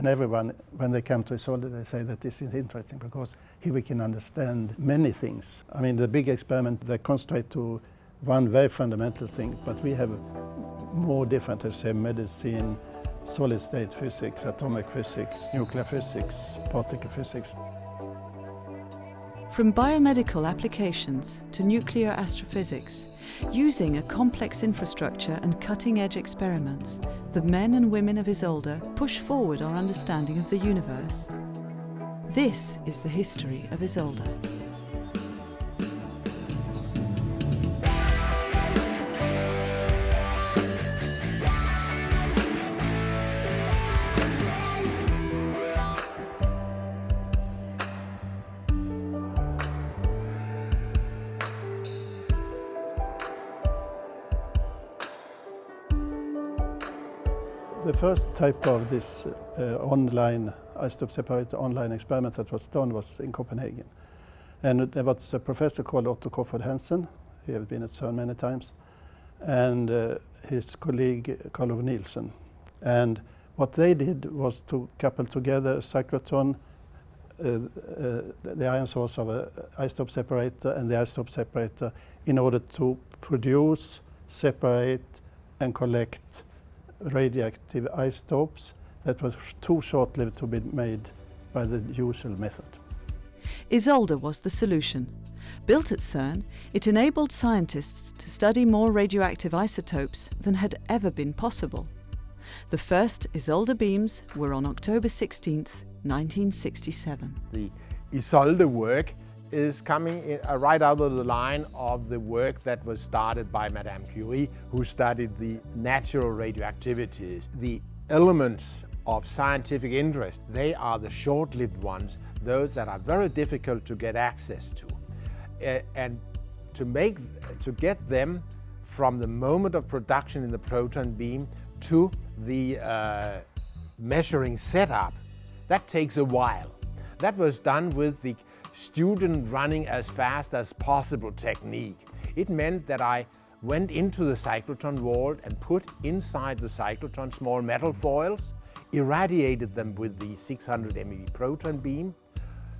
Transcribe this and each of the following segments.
And everyone, when they come to Isolde, they say that this is interesting because here we can understand many things. I mean, the big experiment, they concentrate to one very fundamental thing, but we have more different, let's say, medicine, solid state physics, atomic physics, nuclear physics, particle physics. From biomedical applications to nuclear astrophysics, using a complex infrastructure and cutting-edge experiments, the men and women of Isolde push forward our understanding of the universe. This is the history of Isolde. First type of this uh, online isotope separator online experiment that was done was in Copenhagen. And there was a professor called Otto Kofoed Hansen, he had been at CERN many times, and uh, his colleague Carl Ove Nielsen. And what they did was to couple together a cyclotron, uh, uh, the ion source of an isotope separator and the isotope separator in order to produce, separate and collect radioactive isotopes that was too short-lived to be made by the usual method. Isolde was the solution. Built at CERN, it enabled scientists to study more radioactive isotopes than had ever been possible. The first Isolde beams were on October 16, 1967. The Isolde work is coming in, uh, right out of the line of the work that was started by Madame Curie, who studied the natural radioactivities. The elements of scientific interest, they are the short-lived ones, those that are very difficult to get access to. And to, make, to get them from the moment of production in the proton beam to the uh, measuring setup, that takes a while. That was done with the student running as fast as possible technique. It meant that I went into the cyclotron vault and put inside the cyclotron small metal foils, irradiated them with the 600 MeV proton beam,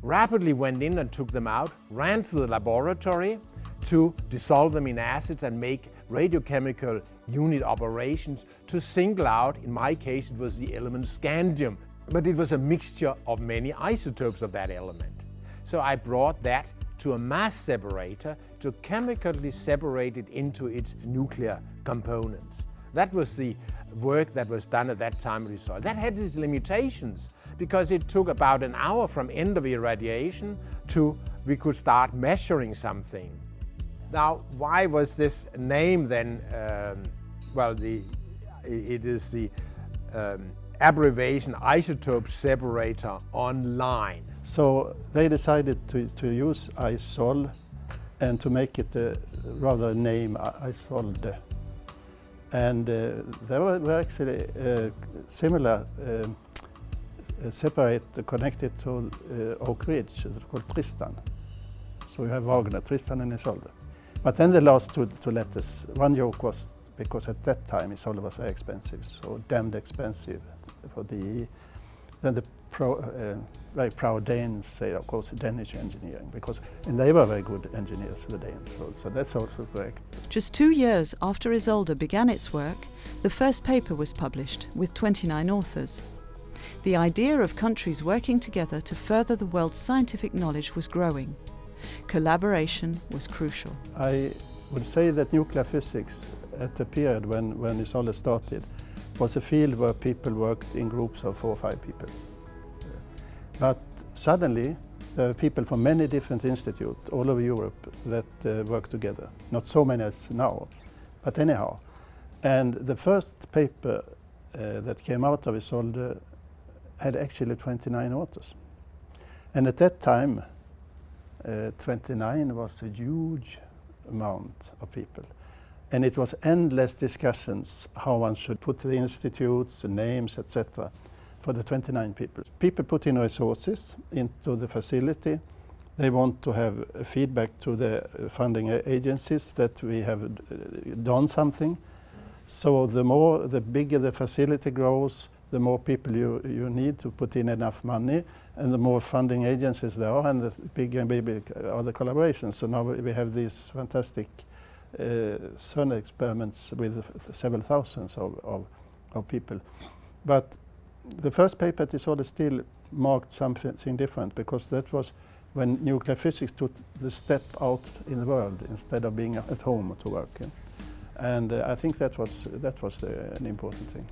rapidly went in and took them out, ran to the laboratory to dissolve them in acids and make radiochemical unit operations to single out, in my case it was the element scandium, but it was a mixture of many isotopes of that element. So I brought that to a mass separator to chemically separate it into its nuclear components. That was the work that was done at that time with soil. That had its limitations because it took about an hour from end of irradiation to we could start measuring something. Now, why was this name then, um, well, the, it is the um, abbreviation isotope separator online. So they decided to, to use ISOL and to make it a rather name Isolde. And uh, there were actually uh, similar uh, separate connected to uh, Oak Ridge called Tristan. So you have Wagner, Tristan and Isolde. But then the last two, two letters, one joke was because at that time Isolde was very expensive, so damned expensive for the then the pro, uh, very proud Danes say, of course, Danish engineering, because and they were very good engineers, for the Danes, so, so that's also correct. Just two years after Isolde began its work, the first paper was published with 29 authors. The idea of countries working together to further the world's scientific knowledge was growing. Collaboration was crucial. I would say that nuclear physics at the period when, when Isolde started was a field where people worked in groups of four or five people. But suddenly there are people from many different institutes all over Europe that uh, work together. Not so many as now, but anyhow. And the first paper uh, that came out of Isolde had actually 29 authors. And at that time, uh, 29 was a huge amount of people. And it was endless discussions how one should put the institutes, the names, etc. for the 29 people. People put in resources into the facility. They want to have feedback to the funding agencies that we have uh, done something. So the more, the bigger the facility grows, the more people you, you need to put in enough money, and the more funding agencies there are, and the bigger and bigger are the collaborations. So now we have these fantastic uh, CERN experiments with several thousands of, of, of people. But the first paper at Isolde still marked something different because that was when nuclear physics took the step out in the world instead of being at home to work. Yeah. And uh, I think that was, that was the, an important thing.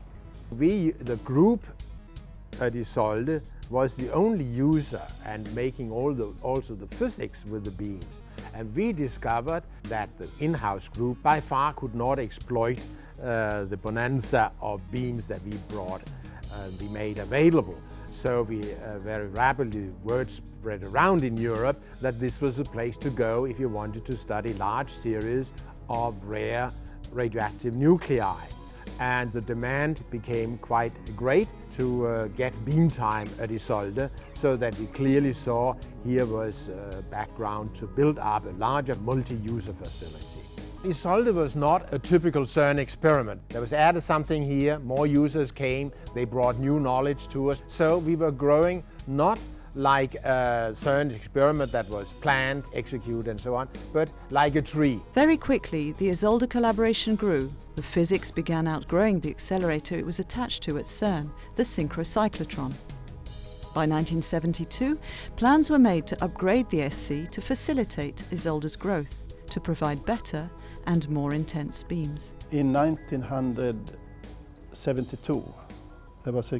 We, the group at Isolde, was the only user and making all the, also the physics with the beams. And we discovered that the in-house group by far could not exploit uh, the bonanza of beams that we brought, uh, we made available. So we uh, very rapidly word spread around in Europe that this was a place to go if you wanted to study large series of rare radioactive nuclei. And the demand became quite great to uh, get beam time at Isolde so that we clearly saw here was uh, background to build up a larger multi-user facility. Isolde was not a typical CERN experiment. There was added something here, more users came, they brought new knowledge to us. So we were growing not like a CERN experiment that was planned, executed and so on, but like a tree. Very quickly, the Isolde collaboration grew. The physics began outgrowing the accelerator it was attached to at CERN, the synchrocyclotron. By 1972, plans were made to upgrade the SC to facilitate Isolde's growth to provide better and more intense beams. In 1972, there was a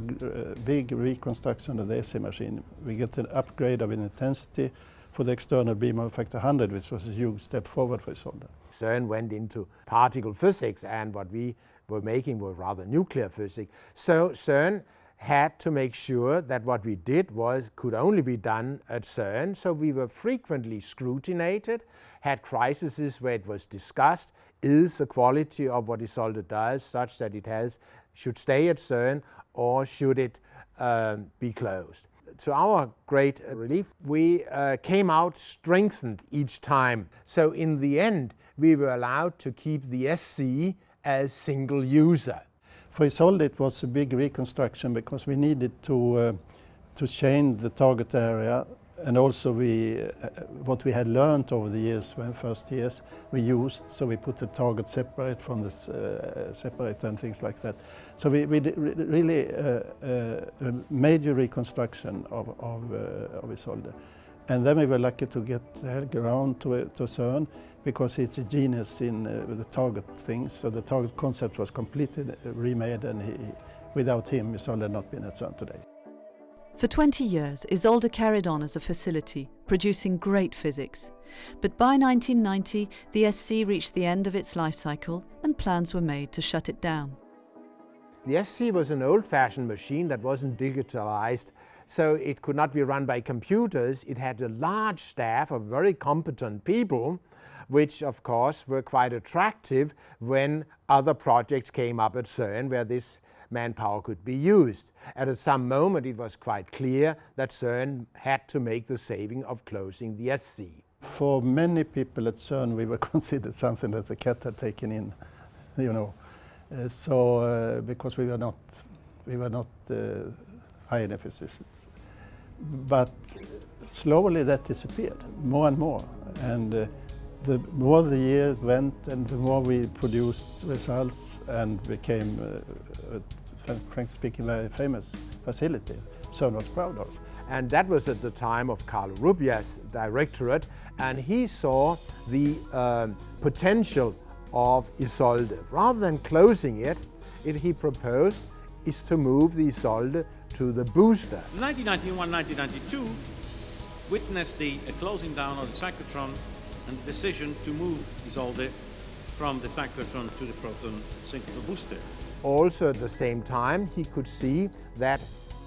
big reconstruction of the SC machine. We get an upgrade of intensity for the external beam of factor 100, which was a huge step forward for Isolde. CERN went into particle physics and what we were making was rather nuclear physics. So CERN had to make sure that what we did was could only be done at CERN, so we were frequently scrutinized, had crises where it was discussed, is the quality of what Isolde does such that it has should stay at CERN or should it uh, be closed? To our great relief, we uh, came out strengthened each time. So in the end, we were allowed to keep the SC as single user. For Isolde it was a big reconstruction because we needed to, uh, to change the target area and also we, uh, what we had learned over the years, when first years, we used, so we put the target separate from the uh, separator and things like that. So we, we really uh, uh, a major reconstruction of, of, uh, of Isolde. And then we were lucky to get Helge Ravn to, to CERN because he's a genius in uh, the target things. So the target concept was completely remade and he, without him Isolde had not been at CERN today. For 20 years, Isolde carried on as a facility, producing great physics. But by 1990, the SC reached the end of its life cycle and plans were made to shut it down. The SC was an old-fashioned machine that wasn't digitalized, so it could not be run by computers. It had a large staff of very competent people, which of course were quite attractive when other projects came up at CERN where this manpower could be used. And at some moment it was quite clear that CERN had to make the saving of closing the SC. For many people at CERN we were considered something that the cat had taken in, you know. Uh, so uh, because we were not, we were not uh, high enough. But slowly that disappeared, more and more. And uh, the more the years went and the more we produced results and became uh, frankly speaking, very famous facility. CERN was proud of. And that was at the time of Carlo Rubbia's directorate, and he saw the um, potential of Isolde. Rather than closing it, it he proposed is to move the Isolde to the booster. 1991-1992 witnessed the uh, closing down of the cyclotron and the decision to move Isolde from the cyclotron to the proton synchro booster. Also at the same time, he could see that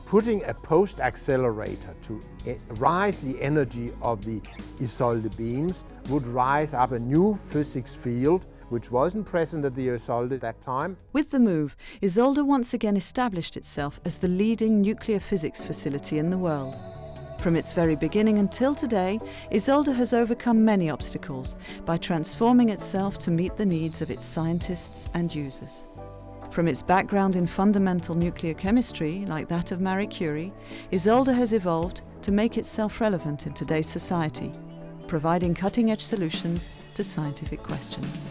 putting a post accelerator to eh, rise the energy of the Isolde beams would rise up a new physics field which wasn't present at the Isolde at that time. With the move, Isolde once again established itself as the leading nuclear physics facility in the world. From its very beginning until today, Isolde has overcome many obstacles by transforming itself to meet the needs of its scientists and users. From its background in fundamental nuclear chemistry, like that of Marie Curie, Isolde has evolved to make itself relevant in today's society, providing cutting edge solutions to scientific questions.